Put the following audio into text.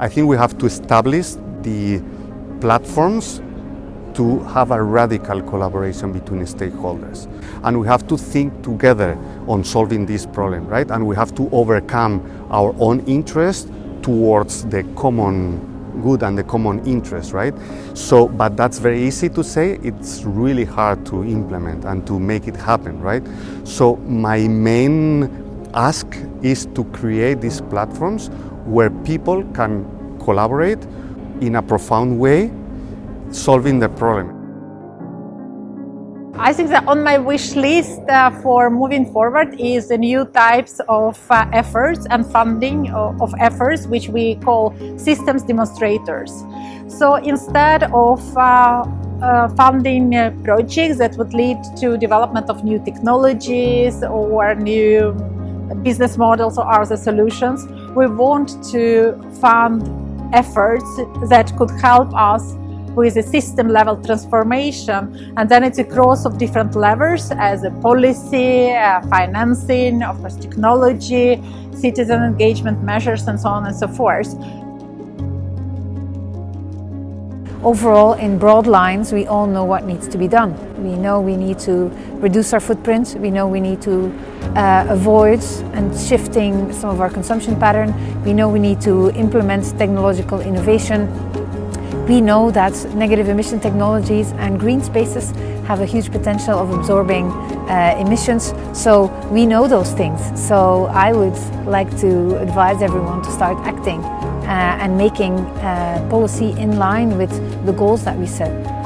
I think we have to establish the platforms to have a radical collaboration between stakeholders. And we have to think together on solving this problem, right? And we have to overcome our own interest towards the common good and the common interest, right? So, but that's very easy to say. It's really hard to implement and to make it happen, right? So my main ask is to create these platforms where people can collaborate in a profound way, solving the problem. I think that on my wish list uh, for moving forward is the new types of uh, efforts and funding of, of, efforts which we call systems demonstrators. So instead of uh, uh funding uh, projects that would lead to development of new technologies or new business models or other solutions, we want to fund efforts that could help us with a system level transformation and then it's a cross of different levers as a policy, uh, financing, of course technology, citizen engagement measures and so on and so forth. Overall, in broad lines, we all know what needs to be done. We know we need to reduce our footprint. We know we need to uh, avoid and shifting some of our consumption pattern. We know we need to implement technological innovation we know that negative emission technologies and green spaces have a huge potential of absorbing uh, emissions, so we know those things. So I would like to advise everyone to start acting uh, and making uh, policy in line with the goals that we set.